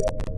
you